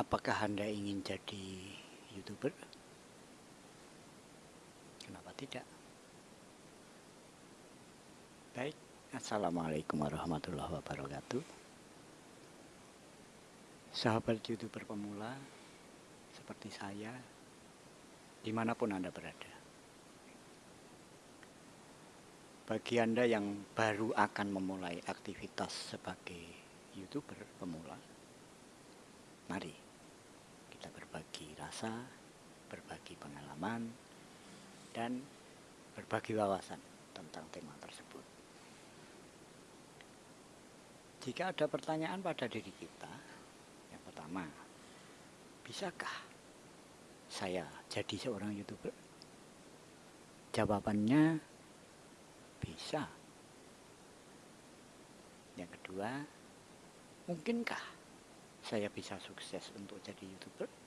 Apakah Anda ingin jadi YouTuber? Kenapa tidak? Baik, Assalamualaikum warahmatullahi wabarakatuh. Sahabat YouTuber pemula, seperti saya, di mana pun Anda berada. Bagi Anda yang baru akan memulai aktivitas sebagai YouTuber pemula, mari berbagi rasa, berbagi pengalaman, dan berbagi wawasan tentang tema tersebut. Jika ada pertanyaan pada diri kita, yang pertama, bisakah saya jadi seorang YouTuber? Jawabannya bisa. Yang kedua, mungkinkah saya bisa sukses untuk jadi YouTuber?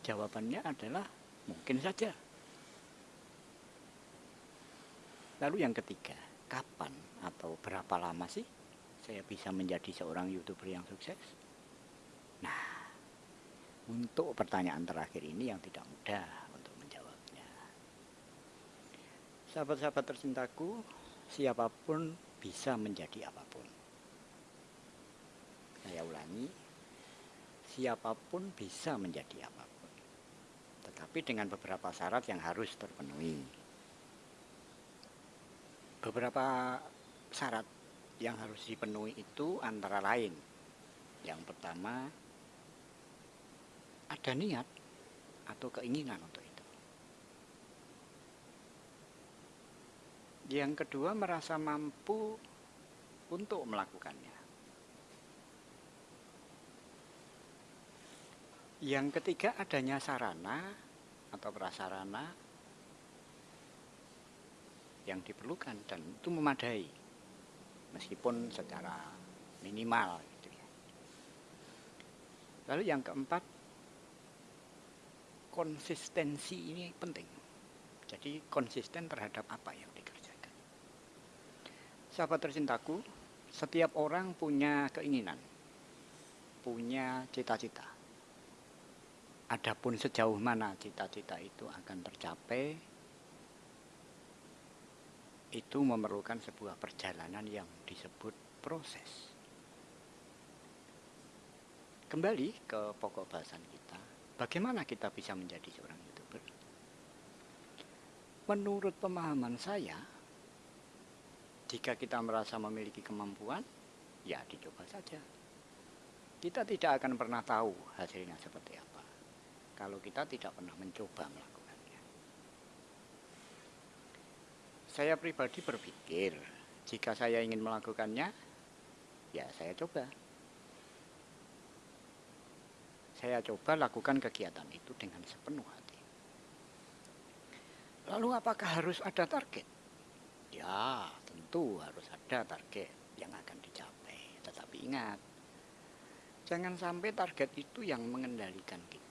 Jawabannya adalah mungkin saja. Lalu yang ketiga, kapan atau berapa lama sih saya bisa menjadi seorang YouTuber yang sukses? Nah, untuk pertanyaan terakhir ini yang tidak mudah untuk menjawabnya. Sahabat-sahabat tercintaku, siapa pun bisa menjadi apa pun. Saya ulangi, siapa pun bisa menjadi apa pun. Tetapi dengan beberapa syarat yang harus terpenuhi. Beberapa syarat yang harus dipenuhi itu antara lain. Yang pertama, ada niat atau keinginan untuk itu. Yang kedua, merasa mampu untuk melakukannya. Yang ketiga, adanya sarana atau prasarana yang diperlukan dan itu memadai meskipun secara minimal gitu ya. Lalu yang keempat konsistensi ini penting. Jadi konsisten terhadap apa yang dikerjakan. Sahabat tercintaku, setiap orang punya keinginan, punya cita-cita. Adapun sejauh mana cita-cita itu akan tercapai, itu memerlukan sebuah perjalanan yang disebut proses. Kembali ke pokok bahasan kita, bagaimana kita bisa menjadi seorang YouTuber? Menurut pemahaman saya, jika kita merasa memiliki kemampuan, ya dicoba saja. Kita tidak akan pernah tahu hasilnya seperti apa kalau kita tidak pernah mencoba melakukannya. Saya pribadi berpikir, jika saya ingin melakukannya, ya saya coba. Saya coba lakukan kegiatan itu dengan sepenuh hati. Lalu apakah harus ada target? Ya, tentu harus ada target yang akan dicapai. Tetapi ingat, jangan sampai target itu yang mengendalikan kita.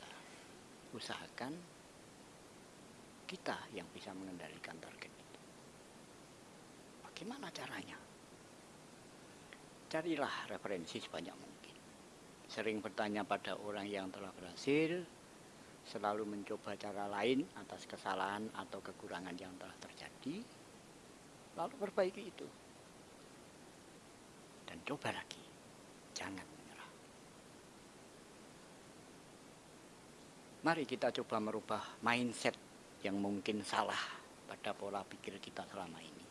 Usahakan kita yang bisa mengendalikan target itu. Bagaimana caranya? Carilah referensi sebanyak mungkin. Sering bertanya pada orang yang telah berhasil, selalu mencoba cara lain atas kesalahan atau kekurangan yang telah terjadi, lalu perbaiki itu. Dan coba lagi, jangan Mari kita coba merubah mindset yang mungkin salah pada pola pikir kita selama ini.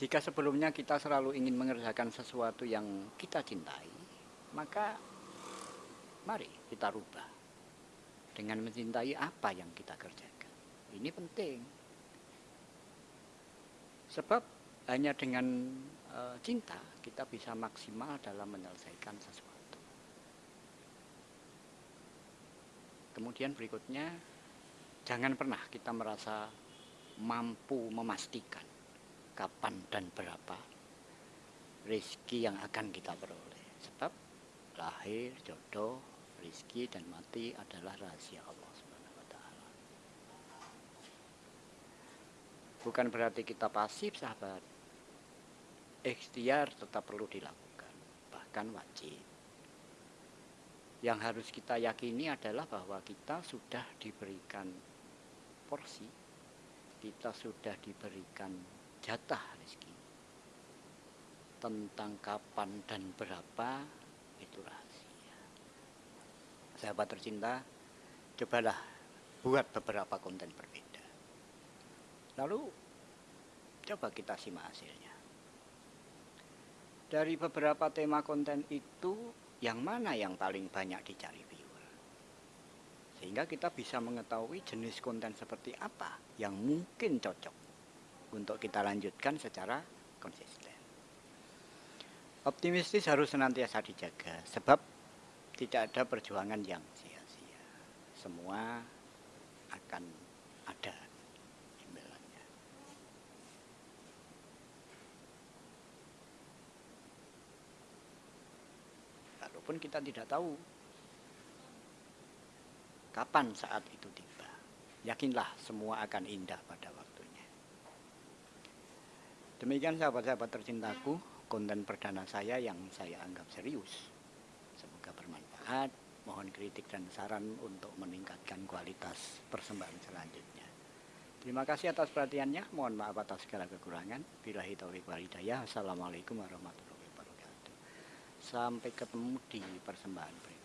Jika sebelumnya kita selalu ingin mengerjakan sesuatu yang kita cintai, maka mari kita rubah dengan mencintai apa yang kita kerjakan. Ini penting. Sebab hanya dengan e, cinta kita bisa maksimal dalam menyelesaikan sesuatu. Kemudian berikutnya, jangan pernah kita merasa mampu memastikan kapan dan berapa rezeki yang akan kita peroleh. Sebab lahir, jodoh, rizki dan mati adalah rahasia Allah Subhanahu wa taala. Bukan berarti kita pasif, sahabat. Ikhtiar tetap perlu dilakukan. bahkan wajib. Yang harus kita yakini adalah bahwa kita sudah diberikan porsi, kita sudah diberikan jatah rezeki. Tentang kapan dan berapa itu rahasia. Sahabat tercinta, cobalah buat beberapa konten berbeda. Lalu coba kita simak hasilnya. Dari beberapa tema konten itu, yang mana yang paling banyak dicari viewer? Sehingga kita bisa mengetahui jenis konten seperti apa yang mungkin cocok untuk kita lanjutkan secara konsisten. Optimistis harus senantiasa dijaga, sebab tidak ada perjuangan yang sia-sia. Semua akan Walaupun kita tidak tahu kapan saat itu tiba. Yakinlah semua akan indah pada waktunya. Demikian sahabat-sahabat tercintaku, konten perdana saya yang saya anggap serius. Semoga bermanfaat mohon kritik dan saran untuk meningkatkan kualitas persembahan selanjutnya. Terima kasih atas perhatiannya. Mohon maaf atas segala kekurangan. Bila taufiq walhidayah. Assalamualaikum warahmatullahi wabarakatuh. Sampai ketemu di persembahan.